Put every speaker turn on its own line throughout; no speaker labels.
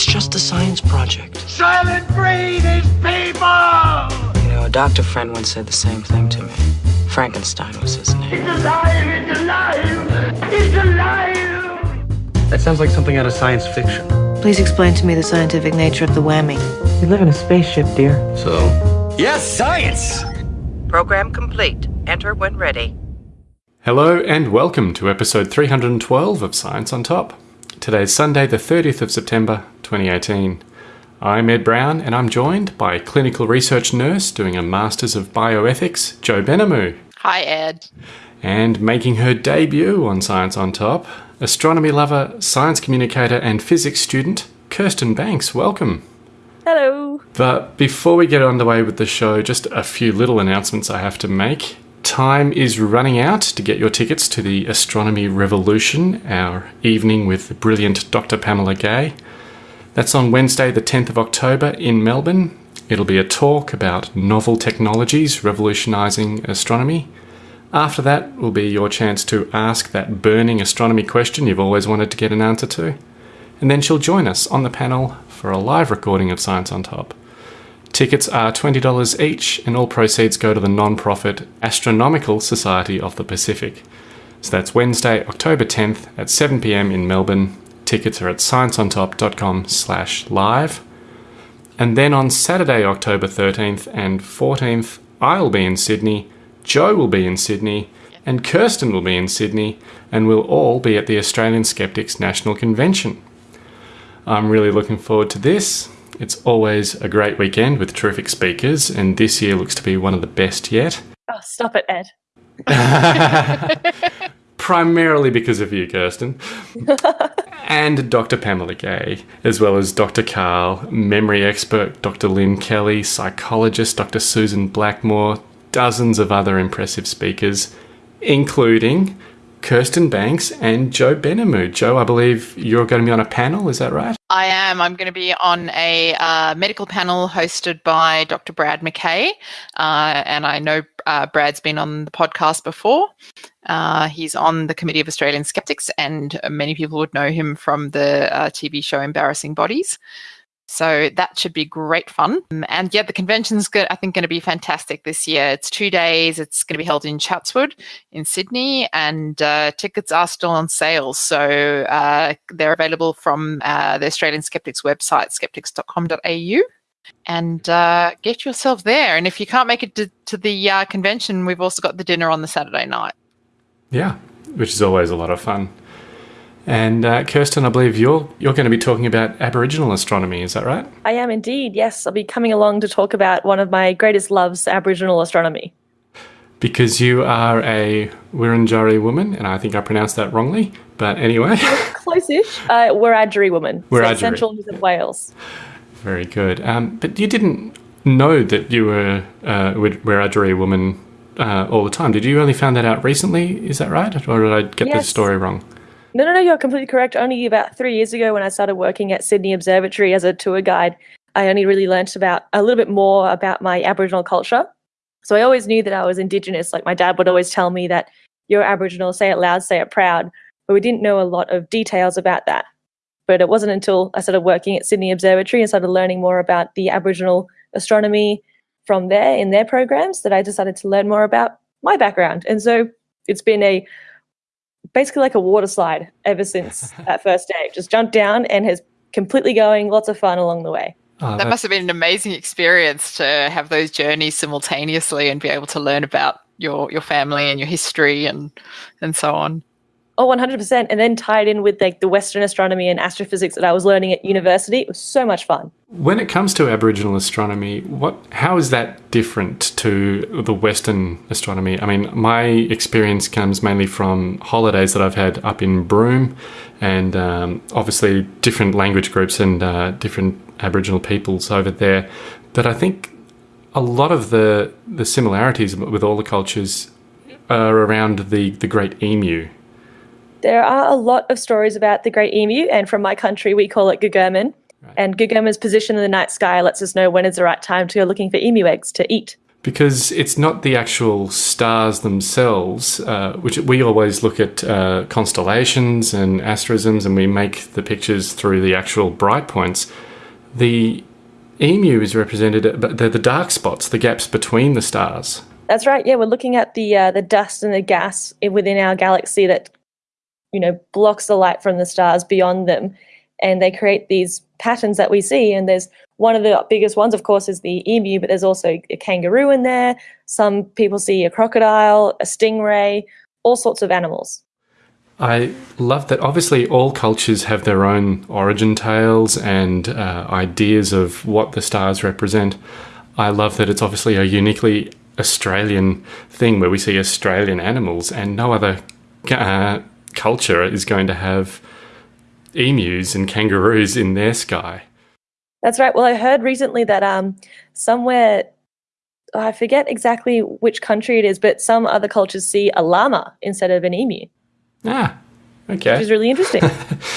It's just a science project.
Soylent Green is people!
You know, a doctor friend once said the same thing to me. Frankenstein was his name.
It's alive! It's alive! It's alive!
That sounds like something out of science fiction.
Please explain to me the scientific nature of the whammy.
We live in a spaceship, dear. So?
Yes, science!
Program complete. Enter when ready.
Hello and welcome to episode 312 of Science on Top. Today's Sunday, the 30th of September 2018. I'm Ed Brown and I'm joined by clinical research nurse doing a Masters of Bioethics, Jo Benamou.
Hi, Ed.
And making her debut on Science on Top, astronomy lover, science communicator, and physics student, Kirsten Banks. Welcome.
Hello.
But before we get underway with the show, just a few little announcements I have to make. Time is running out to get your tickets to the Astronomy Revolution, our evening with the brilliant Dr. Pamela Gay. That's on Wednesday, the 10th of October in Melbourne. It'll be a talk about novel technologies revolutionising astronomy. After that will be your chance to ask that burning astronomy question you've always wanted to get an answer to. And then she'll join us on the panel for a live recording of Science on Top. Tickets are $20 each, and all proceeds go to the non-profit Astronomical Society of the Pacific. So that's Wednesday, October 10th at 7pm in Melbourne. Tickets are at scienceontop.com slash live. And then on Saturday, October 13th and 14th, I'll be in Sydney, Jo will be in Sydney, and Kirsten will be in Sydney, and we'll all be at the Australian Skeptics National Convention. I'm really looking forward to this. It's always a great weekend with terrific speakers, and this year looks to be one of the best yet.
Oh, stop it, Ed.
Primarily because of you, Kirsten. and Dr. Pamela Gay, as well as Dr. Karl, memory expert Dr. Lynn Kelly, psychologist Dr. Susan Blackmore, dozens of other impressive speakers, including Kirsten Banks and Jo Benamou. Jo, I believe you're going to be on a panel, is that right?
I am. I'm going to be on a uh, medical panel hosted by Dr. Brad McKay. Uh, and I know uh, Brad's been on the podcast before. Uh, he's on the Committee of Australian Skeptics, and many people would know him from the uh, TV show Embarrassing Bodies. So that should be great fun. And yeah, the convention's good, I think going to be fantastic this year. It's two days. It's going to be held in Chatswood in Sydney and uh, tickets are still on sale. So uh, they're available from uh, the Australian Skeptics website, skeptics.com.au and uh, get yourself there. And if you can't make it to, to the uh, convention, we've also got the dinner on the Saturday night.
Yeah, which is always a lot of fun. And uh, Kirsten, I believe you're you're going to be talking about Aboriginal astronomy. Is that right?
I am indeed. Yes, I'll be coming along to talk about one of my greatest loves, Aboriginal astronomy.
Because you are a Wurundjeri woman, and I think I pronounced that wrongly. But anyway,
close-ish. Uh, Wiradjuri woman,
Wiradjuri.
So Central New South Wales.
Very good. Um, but you didn't know that you were uh, Wiradjuri woman uh, all the time. Did you only find that out recently? Is that right, or did I get
yes.
the story wrong?
No, no, no, you're completely correct. Only about three years ago, when I started working at Sydney Observatory as a tour guide, I only really learnt about a little bit more about my Aboriginal culture. So I always knew that I was Indigenous. Like my dad would always tell me that you're Aboriginal, say it loud, say it proud. But we didn't know a lot of details about that. But it wasn't until I started working at Sydney Observatory and started learning more about the Aboriginal astronomy from there in their programs that I decided to learn more about my background. And so it's been a basically like a water slide ever since that first day. Just jumped down and has completely going, lots of fun along the way.
Oh, that must have been an amazing experience to have those journeys simultaneously and be able to learn about your your family and your history and and so on.
Oh, 100%. And then tied in with like the Western astronomy and astrophysics that I was learning at university. It was so much fun.
When it comes to Aboriginal astronomy, what how is that different to the Western astronomy? I mean, my experience comes mainly from holidays that I've had up in Broome and um, obviously different language groups and uh, different Aboriginal peoples over there. But I think a lot of the, the similarities with all the cultures are around the, the great emu
there are a lot of stories about the great emu, and from my country, we call it Gugurmin. Right. And Gugurmin's position in the night sky lets us know when is the right time to go looking for emu eggs to eat.
because it's not the actual stars themselves, uh, which we always look at uh, constellations and asterisms and we make the pictures through the actual bright points. The emu is represented, but they're the dark spots, the gaps between the stars.
That's right. Yeah, we're looking at the uh, the dust and the gas within our galaxy that you know blocks the light from the stars beyond them, and they create these patterns that we see. And there's one of the biggest ones, of course, is the emu, but there's also a kangaroo in there. Some people see a crocodile, a stingray, all sorts of animals.
I love that. Obviously, all cultures have their own origin tales and uh, ideas of what the stars represent. I love that it's obviously a uniquely Australian thing where we see Australian animals, and no other uh, culture is going to have emus and kangaroos in their sky.
That's right. Well, I heard recently that um, somewhere, oh, I forget exactly which country it is, but some other cultures see a llama instead of an emu.
Ah, okay.
Which is really interesting.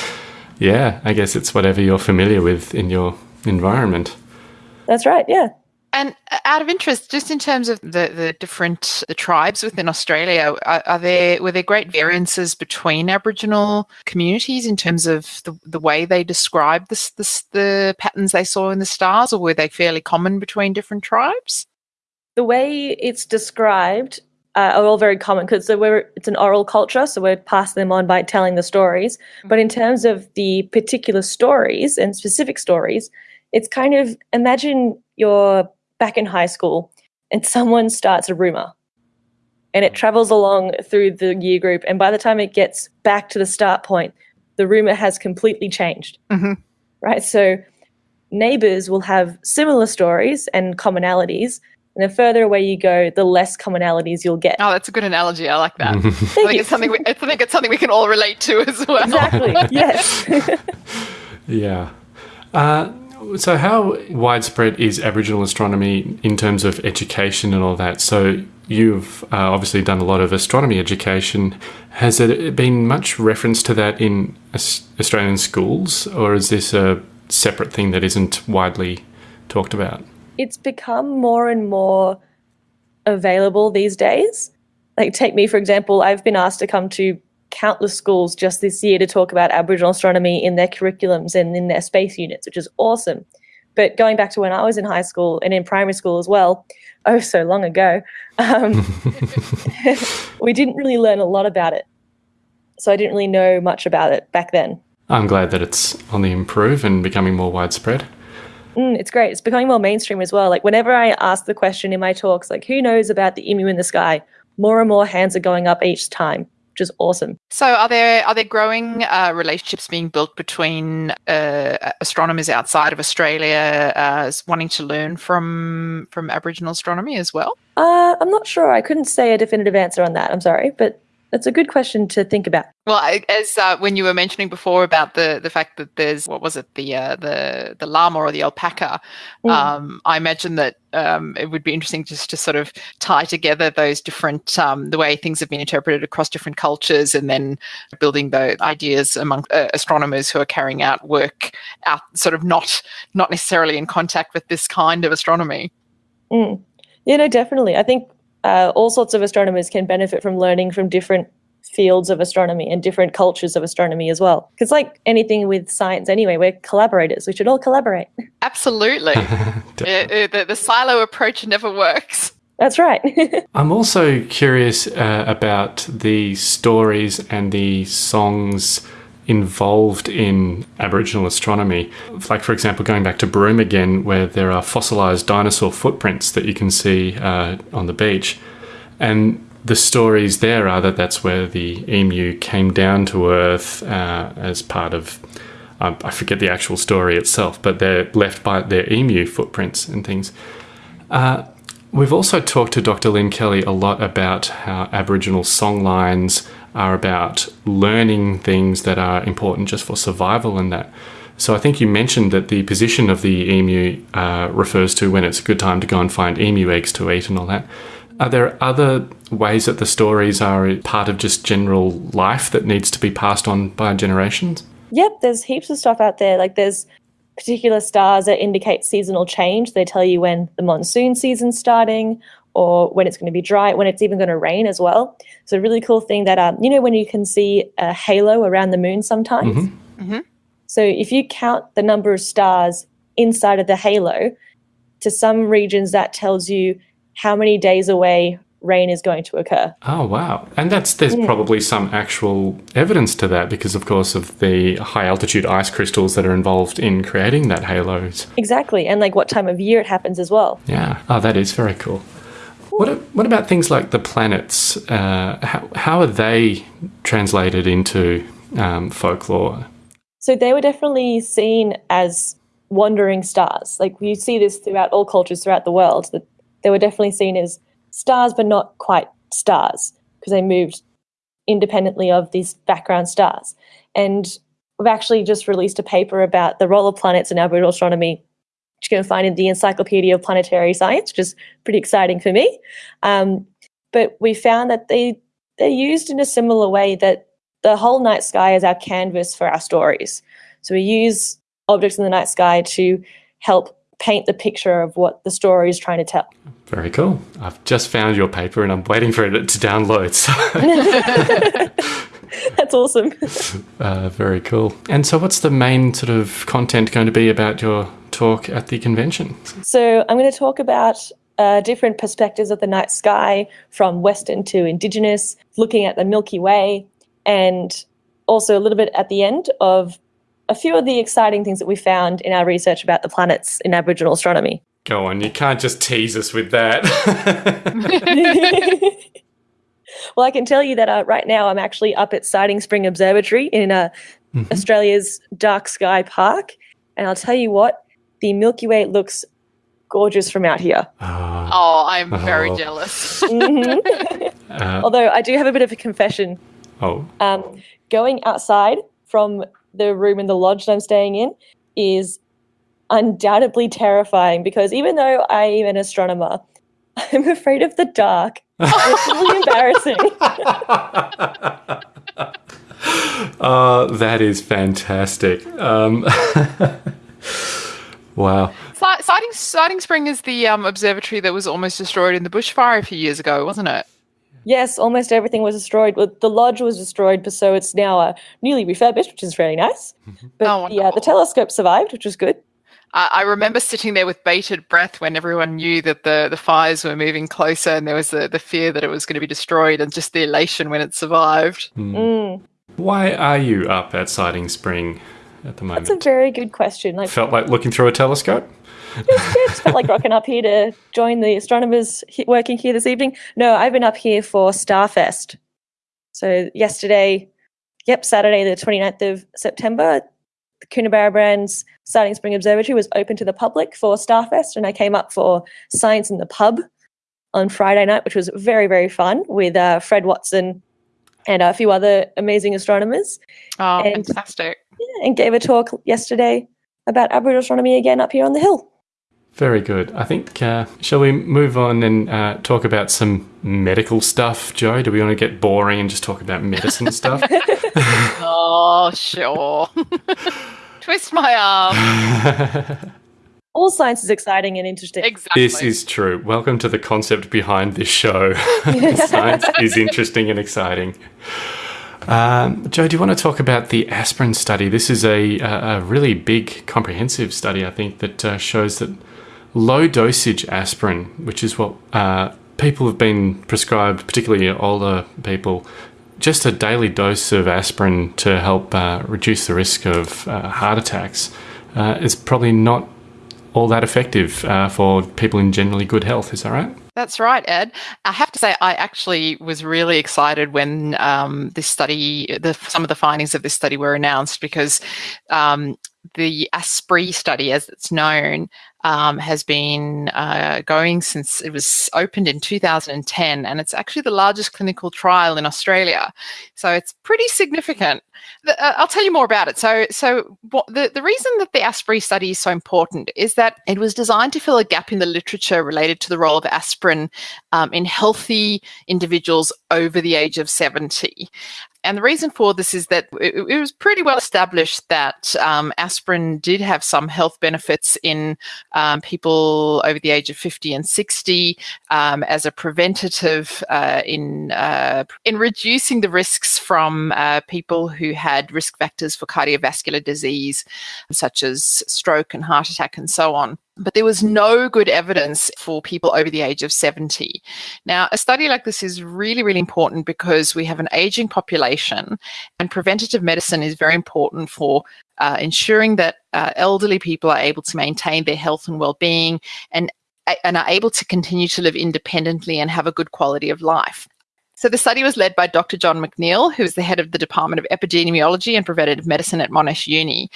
yeah, I guess it's whatever you're familiar with in your environment.
That's right, yeah.
And uh, out of interest, just in terms of the, the different the tribes within Australia, are, are, there were there great variances between Aboriginal communities in terms of the, the way they described this, this, the patterns they saw in the stars, or were they fairly common between different tribes?
The way it's described uh, are all very common because so it's an oral culture, so we're passing them on by telling the stories. But in terms of the particular stories and specific stories, it's kind of imagine you're back in high school and someone starts a rumor. And it travels along through the year group. And by the time it gets back to the start point the rumor has completely changed.
Mm-hmm.
right? So neighbors will have similar stories and commonalities. And the further away you go the less commonalities you'll get.
Oh that's a good analogy. I like that. I think it's something we, i think it's something we can all relate to as well.
Exactly. Yes.
Yeah. Uh, so, how widespread is Aboriginal astronomy in terms of education and all that? So, you've uh, obviously done a lot of astronomy education. Has there been much reference to that in Australian schools, or is this a separate thing that isn't widely talked about?
It's become more and more available these days. Like, take me, for example, I've been asked to come to countless schools just this year to talk about Aboriginal astronomy in their curriculums and in their space units, which is awesome. But going back to when I was in high school and in primary school as well, oh, so long ago, um, we didn't really learn a lot about it. So I didn't really know much about it back then.
I'm glad that it's on the improve and becoming more widespread.
Mm, it's great. It's becoming more mainstream as well. Like whenever I ask the question in my talks, like who knows about the emu in the sky, more and more hands are going up each time which is awesome.
So, are there are there growing uh, relationships being built between uh, astronomers outside of Australia uh, wanting to learn from from Aboriginal astronomy as well?
Uh, I'm not sure. I couldn't say a definitive answer on that. I'm sorry, but that's a good question to think about.
Well, as uh, when you were mentioning before about the the fact that there's what was it the uh, the the llama or the alpaca, mm. um, I imagine that um, it would be interesting just to sort of tie together those different um, the way things have been interpreted across different cultures, and then building the ideas among uh, astronomers who are carrying out work out sort of not not necessarily in contact with this kind of astronomy.
Mm. Yeah, no, definitely. I think uh, all sorts of astronomers can benefit from learning from different fields of astronomy and different cultures of astronomy as well. Because, like anything with science, anyway, we're collaborators. We should all collaborate.
Absolutely. the, the, the, silo approach never works.
That's right.
I'm also curious uh, about the stories and the songs involved in Aboriginal astronomy. Like, for example, going back to Broome again, where there are fossilized dinosaur footprints that you can see uh, on the beach. And the stories there are that that's where the emu came down to Earth uh, as part of. Um, I forget the actual story itself, but they're left by their emu footprints and things. Uh, we've also talked to Dr. Lynn Kelly a lot about how Aboriginal songlines are about learning things that are important just for survival and that. So I think you mentioned that the position of the emu uh, refers to when it's a good time to go and find emu eggs to eat and all that. Are there other ways that the stories are part of just general life that needs to be passed on by generations?
Yep, there's heaps of stuff out there. Like there's particular stars that indicate seasonal change. They tell you when the monsoon season's starting or when it's going to be dry, when it's even going to rain as well. So a really cool thing that um, you know when you can see a halo around the moon sometimes.
Mm-hmm.
So if you count the number of stars inside of the halo, to some regions that tells you how many days away rain is going to occur.
Oh wow! And that's there's probably some actual evidence to that because, of course, of the high altitude ice crystals that are involved in creating that halos.
Exactly, and like what time of year it happens as well.
Yeah. Oh, that is very cool. What what about things like the planets? Uh, how how are they translated into um, folklore?
So they were definitely seen as wandering stars. Like you see this throughout all cultures throughout the world. That they were definitely seen as stars, but not quite stars because they moved independently of these background stars. And we've actually just released a paper about the role of planets in Aboriginal astronomy, which you can find in the Encyclopedia of Planetary Science, which is pretty exciting for me. Um, but we found that they they're used in a similar way that the whole night sky is our canvas for our stories. So we use objects in the night sky to help paint the picture of what the story is trying to tell.
Very cool. I've just found your paper and I'm waiting for it to download. So,
That's awesome.
uh, very cool. And so, what's the main sort of content going to be about your talk at the convention?
So I'm going to talk about uh, different perspectives of the night sky, from Western to Indigenous, looking at the Milky Way, and also a little bit at the end of a few of the exciting things that we found in our research about the planets in Aboriginal astronomy.
Go on, you can't just tease us with that.
well, I can tell you that uh, right now I'm actually up at Siding Spring Observatory in uh, Australia's Dark Sky Park, and I'll tell you what, the Milky Way looks gorgeous from out here.
Oh, I'm very
Oh.
jealous.
Mhm.
Uh,
Although I do have a bit of a confession.
oh,
Um, going outside from the room in the lodge that I'm staying in is undoubtedly terrifying because even though I am an astronomer, I'm afraid of the dark. It's really embarrassing.
uh, that is fantastic. Um, wow.
Si- Siding, Siding Spring is the um, observatory that was almost destroyed in the bushfire a few years ago, wasn't it?
yes, almost everything was destroyed. Well, the lodge was destroyed, but so it's now uh, newly refurbished, which is really nice. But
Oh,
the, uh, the telescope survived, which was good.
I I remember sitting there with bated breath when everyone knew that the, the fires were moving closer and there was the, the fear that it was going to be destroyed and just the elation when it survived.
Mm.
Why are you up at Siding Spring at the moment?
That's a very good question. Like,
Felt like looking through a telescope?
just felt like rocking up here to join the astronomers working here this evening. No, I've been up here for Starfest. So yesterday, yep, Saturday the 29th of September, the Coonabarabran's Siding Spring Observatory was open to the public for Starfest, and I came up for Science in the Pub on Friday night, which was very, very fun with uh, Fred Watson and a few other amazing astronomers,
Oh,
And-
fantastic.
and gave a talk yesterday about Aboriginal astronomy again up here on the hill.
Very good. I think, uh, shall we move on and uh, talk about some medical stuff, Jo? Do we want to get boring and just talk about medicine stuff?
Oh, sure. Twist my arm.
All science is exciting and interesting.
Exactly.
This is true. Welcome to the concept behind this show. Science is interesting and exciting. Um, Jo, do you want to talk about the aspirin study? This is a, a, a really big, comprehensive study, I think, that uh, shows that low dosage aspirin, which is what uh, people have been prescribed, particularly older people, just a daily dose of aspirin to help uh, reduce the risk of uh, heart attacks uh, is probably not all that effective uh, for people in generally good health. Is that right?
That's right, Ed. I have to say, I actually was really excited when um, this study, the, some of the findings of this study were announced because um, the ASPREE study, as it's known, um, has been uh, going since it was opened in 2010, and it's actually the largest clinical trial in Australia. So it's pretty significant. The, uh, I'll tell you more about it. So, so what, the, the reason that the ASPREE study is so important is that it was designed to fill a gap in the literature related to the role of aspirin um, in healthy individuals over the age of 70. And the reason for this is that it, it was pretty well established that um, aspirin did have some health benefits in um, people over the age of 50 and 60 um, as a preventative uh, in, uh, in reducing the risks from uh, people who had risk factors for cardiovascular disease, such as stroke and heart attack and so on. But there was no good evidence for people over the age of 70. Now, a study like this is really, really important because we have an aging population, and preventative medicine is very important for uh, ensuring that uh, elderly people are able to maintain their health and well-being and and are able to continue to live independently and have a good quality of life. So the study was led by Dr. John McNeil, who is the head of the Department of Epidemiology and Preventative Medicine at Monash Uni.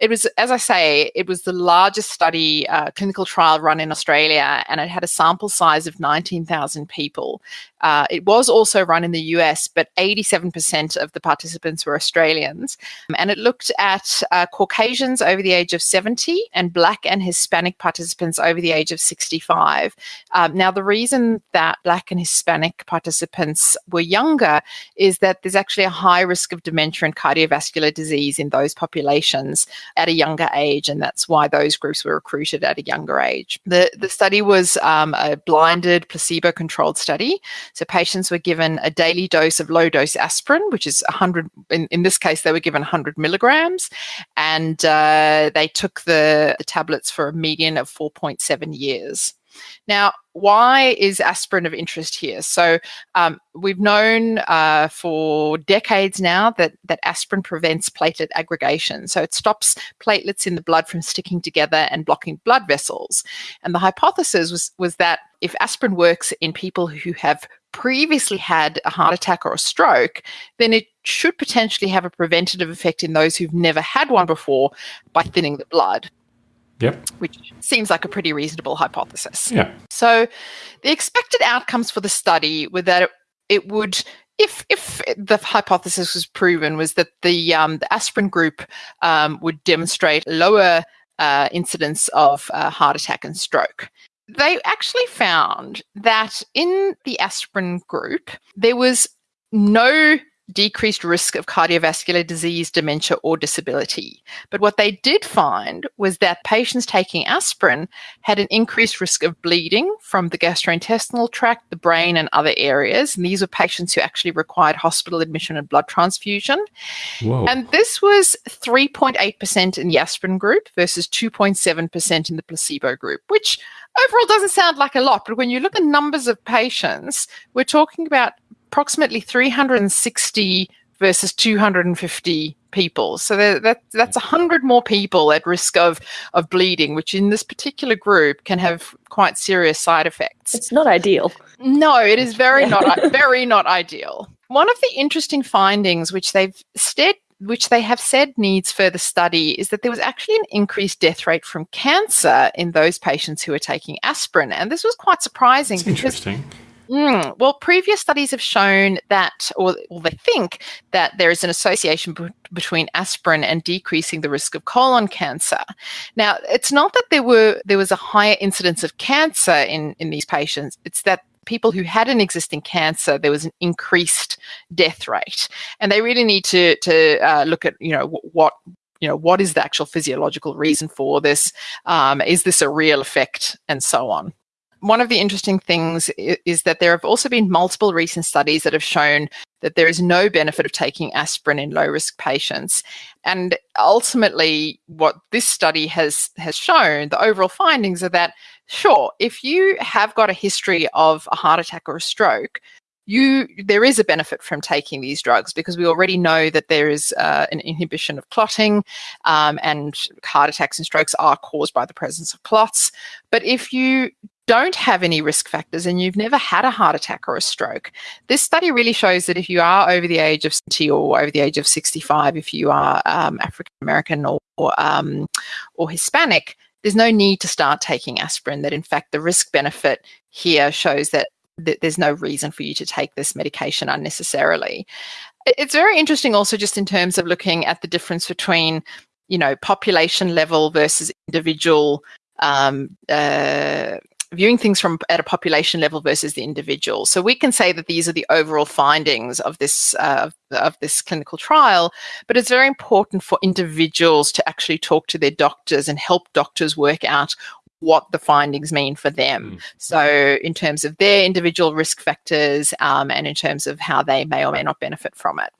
It was, as I say, it was the largest study, uh, clinical trial run in Australia, and it had a sample size of 19,000 people. Uh, it was also run in the US, but 87% of the participants were Australians. And it looked at uh, Caucasians over the age of 70 and Black and Hispanic participants over the age of 65. Um, now, the reason that Black and Hispanic participants were younger is that there's actually a high risk of dementia and cardiovascular disease in those populations at a younger age, and that's why those groups were recruited at a younger age. The, the study was um, a blinded, placebo controlled study. So patients were given a daily dose of low dose aspirin, which is 100, in, in this case, they were given 100 milligrams, and uh, they took the, the tablets for a median of 4.7 years. Now, why is aspirin of interest here? So um, we've known uh, for decades now that, that aspirin prevents platelet aggregation. So it stops platelets in the blood from sticking together and blocking blood vessels. And the hypothesis was, was that if aspirin works in people who have previously had a heart attack or a stroke, then it should potentially have a preventative effect in those who've never had one before by thinning the blood.
Yep.
Which seems like a pretty reasonable hypothesis.
Yeah.
So the expected outcomes for the study were that it, it would if if the hypothesis was proven was that the um, the aspirin group um, would demonstrate lower uh, incidence of uh, heart attack and stroke. They actually found that in the aspirin group there was no decreased risk of cardiovascular disease, dementia, or disability. But what they did find was that patients taking aspirin had an increased risk of bleeding from the gastrointestinal tract, the brain, and other areas. And these were patients who actually required hospital admission and blood transfusion.
Whoa.
And this was 3.8% in the aspirin group versus 2.7% in the placebo group, which overall doesn't sound like a lot. But when you look at numbers of patients, we're talking about approximately 360 versus 250 people. So that, that's 100 more people at risk of, of bleeding, which in this particular group can have quite serious side effects.
It's not ideal.
No, it is very not very not ideal. One of the interesting findings which they've said which they have said needs further study is that there was actually an increased death rate from cancer in those patients who were taking aspirin. And this was quite surprising.
That's interesting.
Mm, well, previous studies have shown that, or, or, they think that there is an association between aspirin and decreasing the risk of colon cancer. Now, it's not that there were there was a higher incidence of cancer in in these patients. It's that people who had an existing cancer, there was an increased death rate, and they really need to to uh, look at you know what you know what is the actual physiological reason for this? Um, is this a real effect? And so on one of the interesting things is that there have also been multiple recent studies that have shown that there is no benefit of taking aspirin in low risk patients. And ultimately, what this study has, has shown, the overall findings are that, sure, if you have got a history of a heart attack or a stroke, you there is a benefit from taking these drugs because we already know that there is uh, an inhibition of clotting um, and heart attacks and strokes are caused by the presence of clots but if you don't have any risk factors and you've never had a heart attack or a stroke, this study really shows that if you are over the age of 70 or over the age of 65, if you are um, African American or or, um, or Hispanic, there's no need to start taking aspirin. That in fact, the risk benefit here shows that, that there's no reason for you to take this medication unnecessarily. It's very interesting also just in terms of looking at the difference between, you know, population level versus individual um, uh, viewing things from at a population level versus the individual. So we can say that these are the overall findings of this uh, of this clinical trial, but it's very important for individuals to actually talk to their doctors and help doctors work out what the findings mean for them. Mm. So, in terms of their individual risk factors um, and in terms of how they may or may not benefit from it.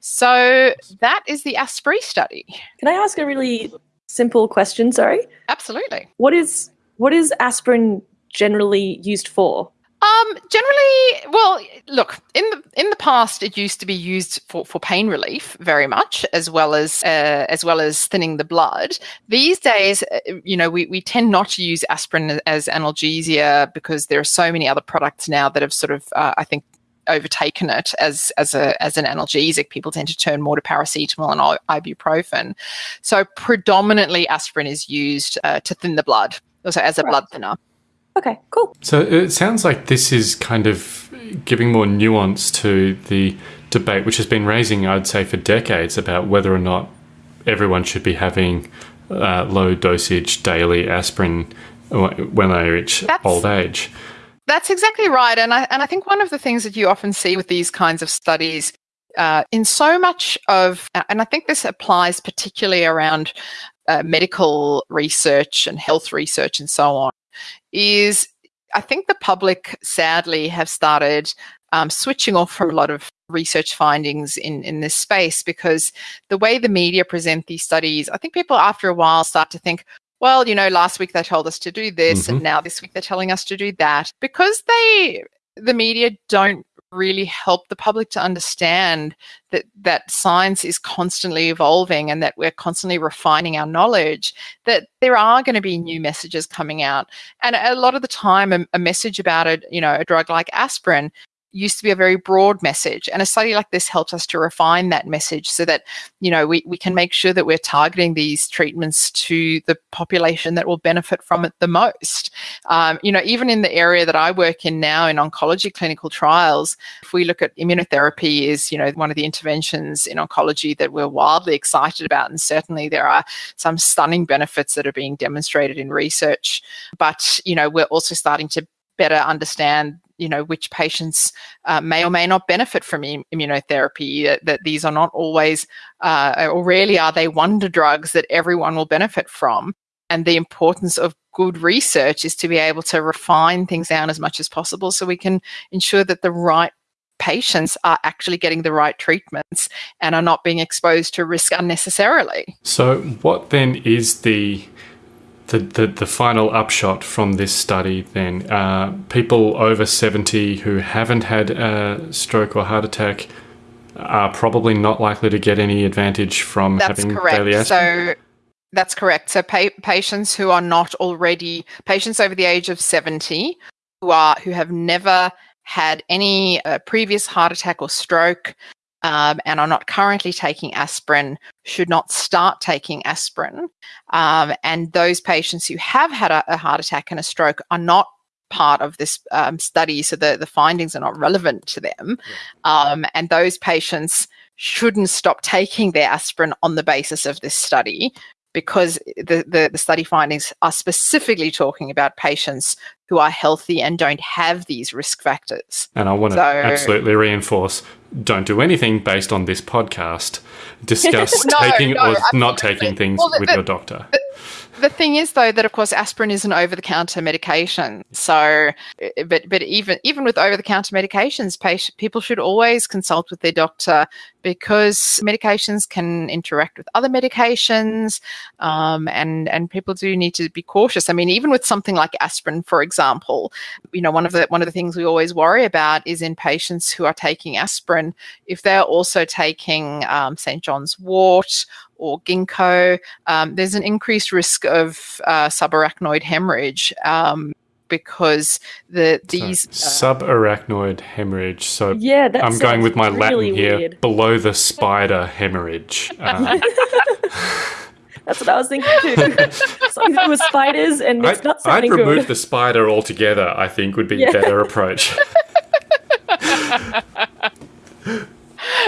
So, that is the ASPREE study.
Can I ask a really simple question? Sorry.
Absolutely.
What is what is aspirin generally used for?
Um, generally, well, look in the in the past, it used to be used for, for pain relief very much, as well as uh, as well as thinning the blood. These days, uh, you know, we, we tend not to use aspirin as analgesia because there are so many other products now that have sort of, uh, I think, overtaken it as as a as an analgesic. People tend to turn more to paracetamol and ibuprofen. So predominantly, aspirin is used uh, to thin the blood, also as a right. blood thinner.
Okay, cool.
So it sounds like this is kind of giving more nuance to the debate, which has been raising, I'd say, for decades about whether or not everyone should be having uh, low dosage daily aspirin when they reach that's, old age.
That's exactly right, and I and I think one of the things that you often see with these kinds of studies. Uh, in so much of, and I think this applies particularly around uh, medical research and health research and so on, is I think the public sadly have started um, switching off from a lot of research findings in, in this space because the way the media present these studies, I think people after a while start to think, well, you know, last week they told us to do this, mm-hmm. and now this week they're telling us to do that. Because they, the media don't really help the public to understand that that science is constantly evolving and that we're constantly refining our knowledge that there are going to be new messages coming out. And a lot of the time a, a message about a you know a drug like aspirin used to be a very broad message and a study like this helps us to refine that message so that you know we, we can make sure that we're targeting these treatments to the population that will benefit from it the most. Um, you know even in the area that i work in now in oncology clinical trials if we look at immunotherapy is you know one of the interventions in oncology that we're wildly excited about and certainly there are some stunning benefits that are being demonstrated in research. But you know we're also starting to better understand you know which patients uh, may or may not benefit from Im- immunotherapy that, that, these are not always uh, or rarely are they wonder drugs that everyone will benefit from and the importance of good research is to be able to refine things down as much as possible so we can ensure that the right patients are actually getting the right treatments and are not being exposed to risk unnecessarily.
So, what then is the the, the, the final upshot from this study then uh, people over 70 who haven't had a stroke or heart attack are probably not likely to get any advantage from
that's
having
correct.
daily aspirin.
So that's correct. So pa- patients who are not already patients over the age of 70 who are who have never had any uh, previous heart attack or stroke um, and are not currently taking aspirin should not start taking aspirin. Um, and those patients who have had a, a, heart attack and a stroke are not part of this um, study, so the, the findings are not relevant to them. Um, and those patients shouldn't stop taking their aspirin on the basis of this study because the, the, the, study findings are specifically talking about patients who are healthy and don't have these risk factors.
And I want to so, absolutely reinforce don't do anything based on this podcast. Discuss no, taking no, or not taking things well, the, with your doctor.
The, thing is though that of course aspirin is an over-the-counter medication. So eh, but but even even with over-the-counter medications patient, people should always consult with their doctor because medications can interact with other medications um, and and people do need to be cautious. I mean even with something like aspirin for example you know one of the one of the things we always worry about is in patients who are taking aspirin if they're also taking um, st john's wort or ginkgo, um, there's an increased risk of uh, subarachnoid hemorrhage. Um, because the these
so, uh, subarachnoid hemorrhage. So
yeah,
I'm going with my really Latin here. Weird. Below the spider hemorrhage. Uh,
That's what I was thinking too. Something to do with spiders, and it's
I'd,
not
I'd remove
good.
the spider altogether. I think would be
Yeah.
a better approach.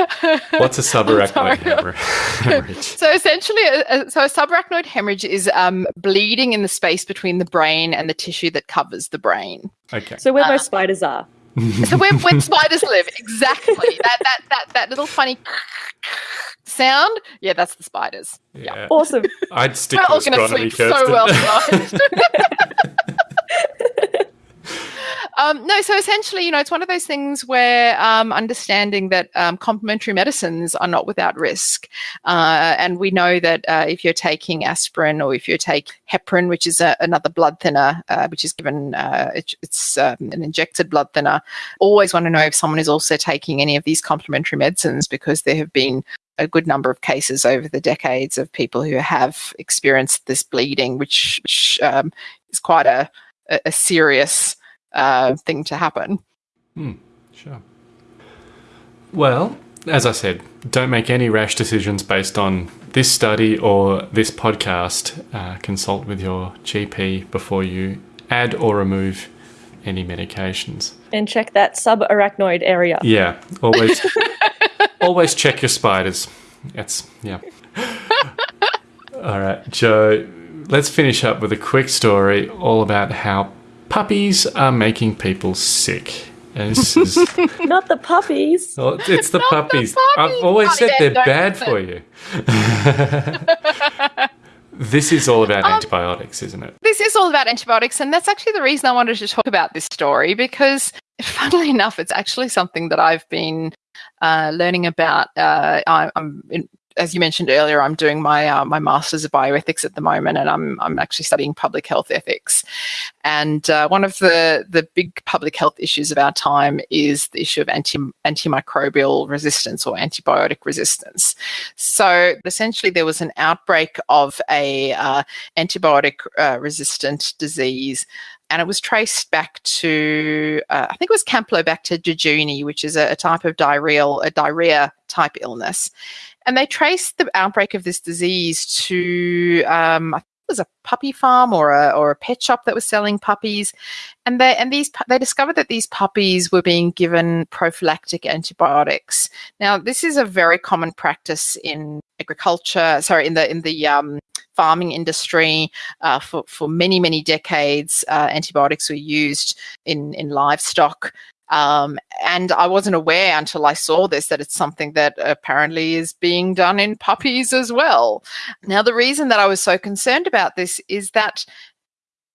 What's a subarachnoid
sorry.
hemorrhage?
So essentially, a, a- so a subarachnoid hemorrhage is um, bleeding in the space between the brain and the tissue that covers the brain.
Okay.
So where most spiders are.
So where, where spiders live, exactly that that that that little funny sound. Yeah, that's the spiders.
yeah.
Awesome.
I'd stick
We're
to
all going to sleep
first.
so well tonight. Um, no, so essentially, you know, it's one of those things where um, understanding that um, complementary medicines are not without risk. Uh, and we know that uh, if you're taking aspirin or if you take heparin, which is a, another blood thinner, uh, which is given, uh, it, it's um, an injected blood thinner, always want to know if someone is also taking any of these complementary medicines because there have been a good number of cases over the decades of people who have experienced this bleeding, which, which um, is quite a, a serious uh, thing to happen.
Sure. Well, as I said, don't make any rash decisions based on this study or this podcast. Uh, consult with your GP before you add or remove any medications.
and check that subarachnoid area.
Yeah, always, always check your spiders. That's yeah. All right, Jo. Let's finish up with a quick story all about how puppies are making people sick. And this is
Not the puppies.
Oh, it's the puppies. I've always
Bloody
said they're bad
listen.
for you. this is all about
Um,
antibiotics, isn't it?
This is all about antibiotics, and that's actually the reason I wanted to talk about this story because, funnily enough, it's actually something that I've been uh, learning about. Uh, I, I'm, in, as you mentioned earlier, I'm doing my uh, my masters of bioethics at the moment, and I'm I'm actually studying public health ethics. And uh, one of the the big public health issues of our time is the issue of anti antimicrobial resistance or antibiotic resistance. So essentially, there was an outbreak of a uh, antibiotic uh, resistant disease. And it was traced back to, uh, I think it was Campylobacter jejuni, which is a, a type of diarrheal, a diarrhea type illness. And they traced the outbreak of this disease to, um, I think it was a puppy farm or a, or a pet shop that was selling puppies. And they, and these, they discovered that these puppies were being given prophylactic antibiotics. Now, this is a very common practice in agriculture, sorry, in the, in the, um, farming industry uh, for, for many, many decades. Uh, antibiotics were used in, in livestock. Um, and I wasn't aware until I saw this that it's something that apparently is being done in puppies as well. Now, the reason that I was so concerned about this is that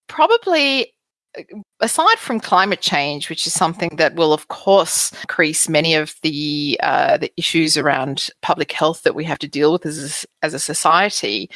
probably aside from climate change, which is something that will, of course, increase many of the uh, the issues around public health that we have to deal with as a, as a society,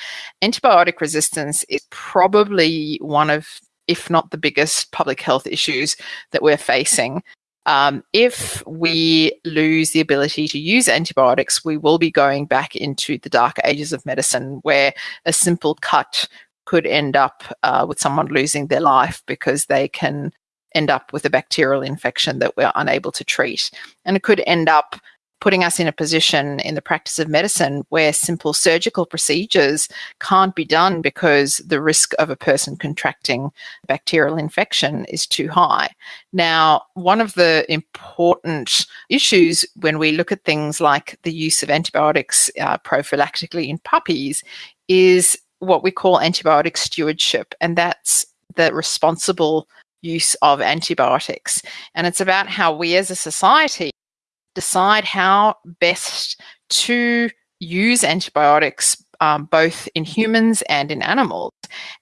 antibiotic resistance is probably one of, if not the biggest, public health issues that we're facing. Um, if we lose the ability to use antibiotics, we will be going back into the dark ages of medicine, where a simple cut could end up uh, with someone losing their life because they can end up with a bacterial infection that we're unable to treat. And it could end up putting us in a position in the practice of medicine where simple surgical procedures can't be done because the risk of a person contracting bacterial infection is too high. Now, one of the important issues when we look at things like the use of antibiotics uh, prophylactically in puppies is what we call antibiotic stewardship, and that's the responsible use of antibiotics. And it's about how we as a society decide how best to use antibiotics um, both in humans and in animals.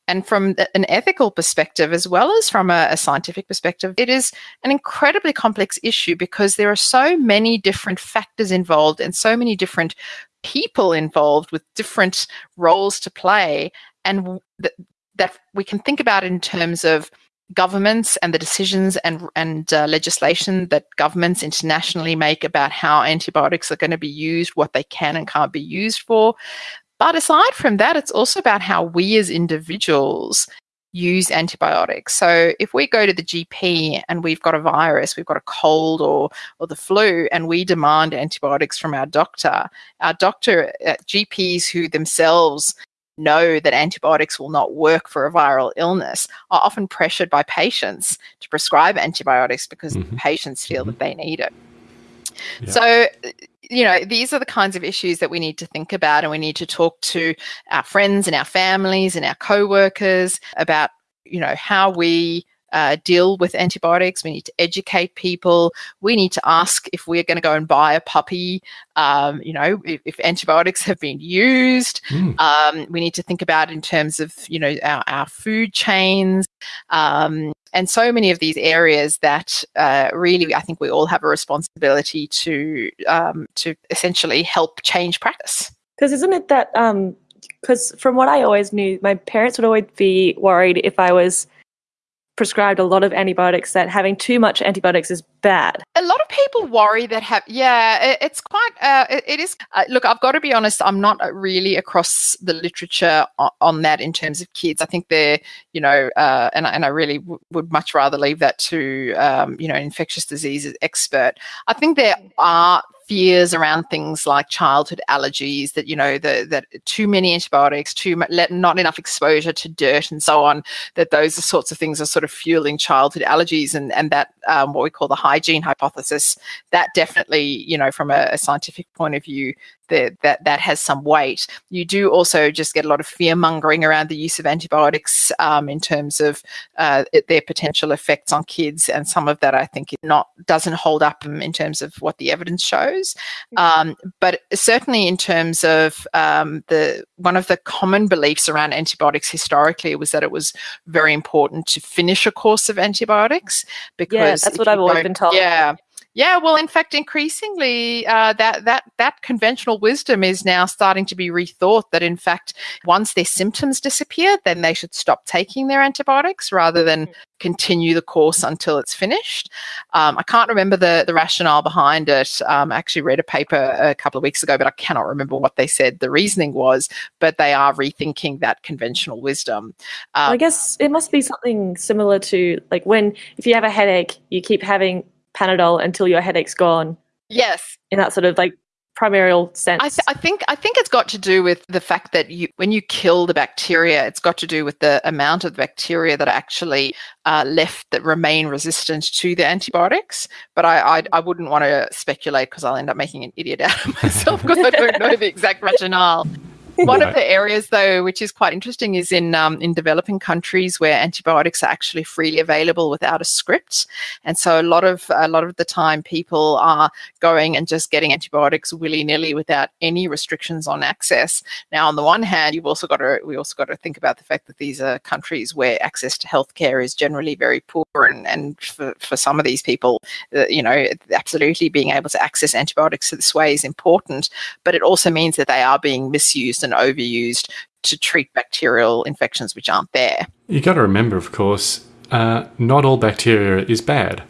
And from an ethical perspective, as well as from a, a scientific perspective, it is an incredibly complex issue because there are so many different factors involved and so many different people involved with different roles to play. And th- that we can think about in terms of governments and the decisions and and uh, legislation that governments internationally make about how antibiotics are going to be used, what they can and can't be used for. But aside from that, it's also about how we as individuals use antibiotics. So if we go to the GP and we've got a virus, we've got a cold or or the flu, and we demand antibiotics from our doctor, our doctor uh, GPs who themselves know that antibiotics will not work for a viral illness are often pressured by patients to prescribe antibiotics because
Mhm.
patients feel
Mhm.
that they need it.
Yeah.
So, you know, these are the kinds of issues that we need to think about, and we need to talk to our friends and our families and our co-workers about, you know, how we uh, deal with antibiotics. We need to educate people. We need to ask if we're going to go and buy a puppy. Um, you know, if, if antibiotics have been used.
Mm.
Um, we need to think about in terms of you know our, our food chains um, and so many of these areas that uh, really I think we all have a responsibility to um, to essentially help change practice.
Because isn't it that? Because from what I always knew, my parents would always be worried if I was prescribed a lot of antibiotics that having too much antibiotics is bad.
A lot of people worry that have yeah, it, it's quite uh, it, it is. Uh, look, I've got to be honest. I'm not uh, really across the literature on, on that in terms of kids. I think they're you know, uh, and I- and I really w- would much rather leave that to um, you know, an infectious diseases expert. I think there are fears around things like childhood allergies that you know the, that too many antibiotics too much not enough exposure to dirt and so on that those sorts of things are sort of fueling childhood allergies and and that um, what we call the hygiene hypothesis. That definitely you know from a, a scientific point of view that that that has some weight you do also just get a lot of fear mongering around the use of antibiotics um, in terms of uh, their potential effects on kids and some of that i think it not doesn't hold up in terms of what the evidence shows um, but certainly in terms of um, the one of the common beliefs around antibiotics historically was that it was very important to finish a course of antibiotics because
yeah,
that's
what I've always been told.
Yeah. Yeah, well, in fact, increasingly, uh, that that that conventional wisdom is now starting to be rethought. That in fact, once their symptoms disappear, then they should stop taking their antibiotics rather than continue the course until it's finished. Um, I can't remember the the rationale behind it. Um, I actually read a paper a couple of weeks ago, but I cannot remember what they said the reasoning was. But they are rethinking that conventional wisdom.
Well, I
Um,
guess it must be something similar to like when if you have a headache, you keep having Panadol until your headache's gone.
yes,
In that sort of like primordial sense.
I, th- I think I think it's got to do with the fact that you, when you kill the bacteria, it's got to do with the amount of bacteria that are actually uh, left that remain resistant to the antibiotics. But I I, I wouldn't want to speculate because I'll end up making an idiot out of myself because I don't know the exact rationale. One
Right.
of the areas, though, which is quite interesting, is in um, in developing countries where antibiotics are actually freely available without a script, and so a lot of a lot of the time people are going and just getting antibiotics willy nilly without any restrictions on access. Now, on the one hand, you've also got to we also got to think about the fact that these are countries where access to healthcare is generally very poor, and and for, for some of these people, uh, you know, absolutely being able to access antibiotics this way is important, but it also means that they are being misused and overused to treat bacterial infections which aren't there.
You've got to remember, of course, uh, not all bacteria is bad,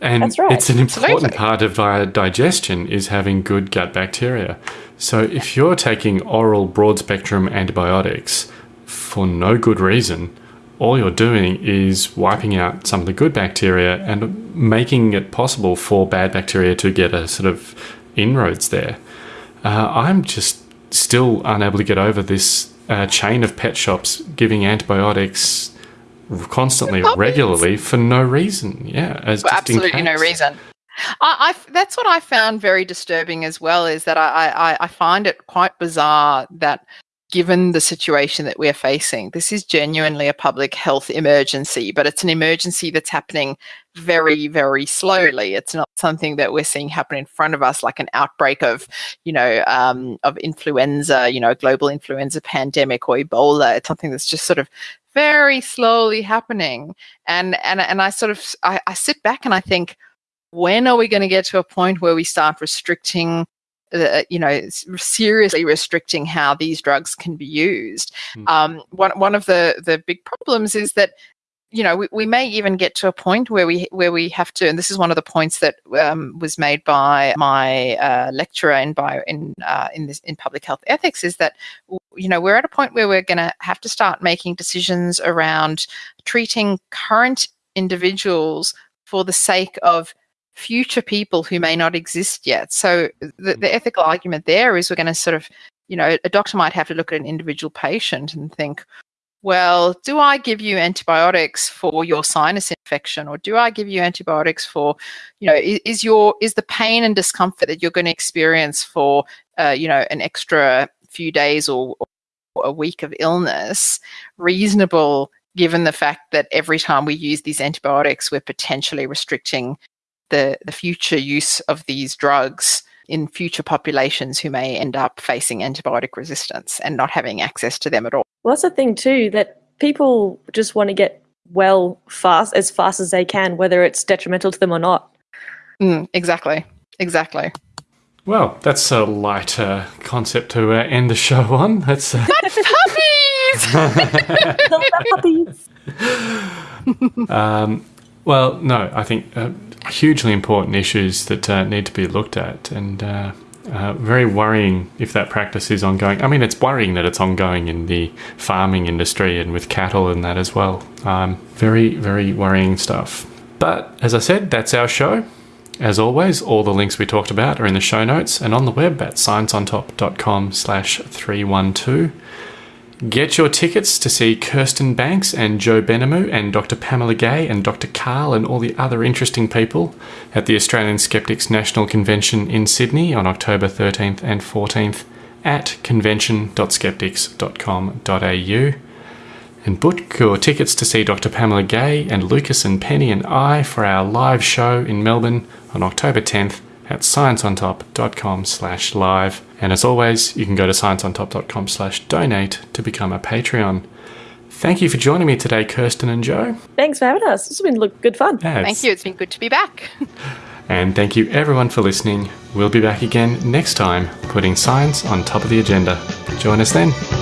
and
That's right.
it's an important
Absolutely.
part of our digestion is having good gut bacteria. So if you're taking oral broad spectrum antibiotics for no good reason, all you're doing is wiping out some of the good bacteria and making it possible for bad bacteria to get a sort of inroads there. Uh, I'm just still unable to get over this uh, chain of pet shops giving antibiotics constantly, regularly for no reason. Yeah, as in
absolutely no reason. I, I that's what I found very disturbing as well. Is that I, I I find it quite bizarre that given the situation that we're facing, this is genuinely a public health emergency, but it's an emergency that's happening very very slowly. It's not something that we're seeing happen in front of us like an outbreak of you know um, of influenza, you know, global influenza pandemic or Ebola. It's something that's just sort of very slowly happening and and and I sort of I, I sit back and I think when are we going to get to a point where we start restricting uh, you know seriously restricting how these drugs can be used
Mm.
um, one, one of the the big problems is that you know we, we may even get to a point where we where we have to and this is one of the points that um, was made by my uh, lecturer in bio in uh, in this in public health ethics is that you know we're at a point where we're going to have to start making decisions around treating current individuals for the sake of future people who may not exist yet. So the, the ethical argument there is we're going to sort of you know, a doctor might have to look at an individual patient and think, well, do I give you antibiotics for your sinus infection or do I give you antibiotics for, you know, is, is your is the pain and discomfort that you're going to experience for, uh, you know, an extra few days or, or a week of illness reasonable given the fact that every time we use these antibiotics, we're potentially restricting the, the future use of these drugs in future populations who may end up facing antibiotic resistance and not having access to them at all.
Well, that's the thing too that people just want to get well fast as fast as they can, whether it's detrimental to them or not.
Mm, exactly. Exactly.
Well, that's a lighter uh, concept to uh, end the show on. That's uh...
puppies.
um, well, no, I think uh, hugely important issues that uh, need to be looked at, and uh, very worrying if that practice is ongoing. I mean, it's worrying that it's ongoing in the farming industry and with cattle and that as well. Um, very, very worrying stuff. But as I said, that's our show. As always, all the links we talked about are in the show notes and on the web at scienceontop.com slash 312. Get your tickets to see Kirsten Banks and Jo Benamou and Dr. Pamela Gay and Dr. Karl and all the other interesting people at the Australian Skeptics National Convention in Sydney on October 13th and 14th at convention.skeptics.com.au. And book your tickets to see Dr. Pamela Gay and Lucas and Penny and I for our live show in Melbourne on October 10th at scienceontop.com slash live. And as always, you can go to scienceontop.com slash donate to become a Patreon. Thank you for joining me today, Kirsten and Jo.
Thanks for having us. This has been good fun.
Yeah,
Thank you. It's been good to be back.
and thank you everyone for listening. We'll be back again next time, putting science on top of the agenda. Join us then.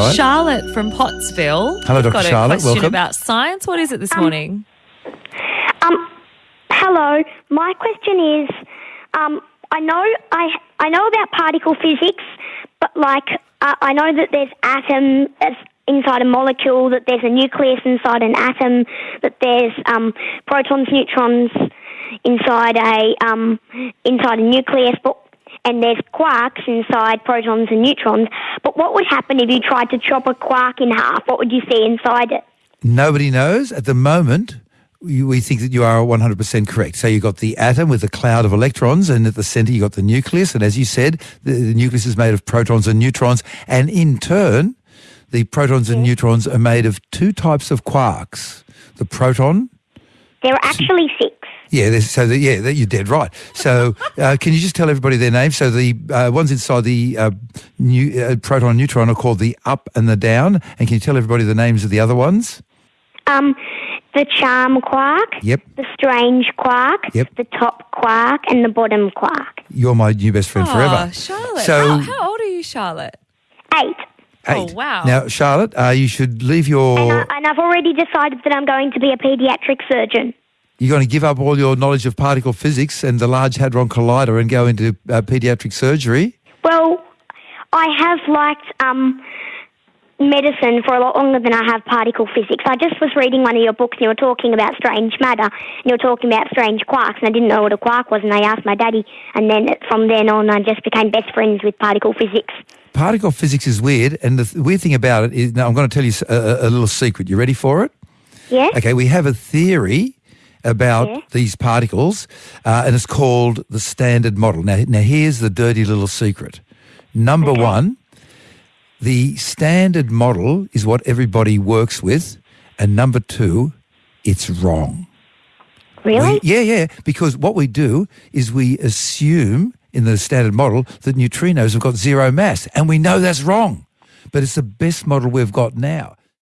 Right.
Charlotte from Pottsville.
Hello, Dr.
Got a
Charlotte.
question
Welcome.
about science. What is it this morning?
Um, hello. My question is, um, I know I I know about particle physics, but like uh, I know that there's atoms inside a molecule, that there's a nucleus inside an atom, that there's um, protons, neutrons inside a um, inside a nucleus, but and there's quarks inside protons and neutrons. But what would happen if you tried to chop a quark in half? What would you see inside it?
Nobody knows. At the moment, we think that you are 100% correct. So you've got the atom with a cloud of electrons, and at the centre you've got the nucleus. And as you said, the, the nucleus is made of protons and neutrons. And in turn, the protons and neutrons are made of two types of quarks. The proton
There are actually six.
Yeah, so the, yeah, that- you're dead right. So uh, can you just tell everybody their names? So the uh, ones inside the uh, new, uh, proton and neutron are called the up and the down. And can you tell everybody the names of the other ones?
Um, the charm quark,
Yep.
the strange quark,
Yep.
the top quark, and the bottom quark.
You're my new best friend forever.
Oh, Charlotte.
So
how, how old are you, Charlotte?
Eight.
eight.
Oh, wow.
Now, Charlotte, uh, you should leave your.
And, I, and I've already decided that I'm going to be a paediatric surgeon.
You're going to give up all your knowledge of particle physics and the Large Hadron Collider and go into uh, pediatric surgery.
Well, I have liked um, medicine for a lot longer than I have particle physics. I just was reading one of your books and you were talking about strange matter and you were talking about strange quarks and I didn't know what a quark was and I asked my daddy and then from then on I just became best friends with particle physics.
Particle physics is weird, and the th- weird thing about it is now I'm going to tell you a little secret. You ready for it?
Yeah?
Okay, we have a theory about
Yeah.
these particles, uh, and it's called the Standard Model. Now, now here's the dirty little secret. Number one, the Standard Model is what everybody works with, and number two, it's wrong.
Really?
We- yeah, yeah. Because what we do is we assume in the standard model that neutrinos have got zero mass, and we know that's wrong. But it's the best model we've got now.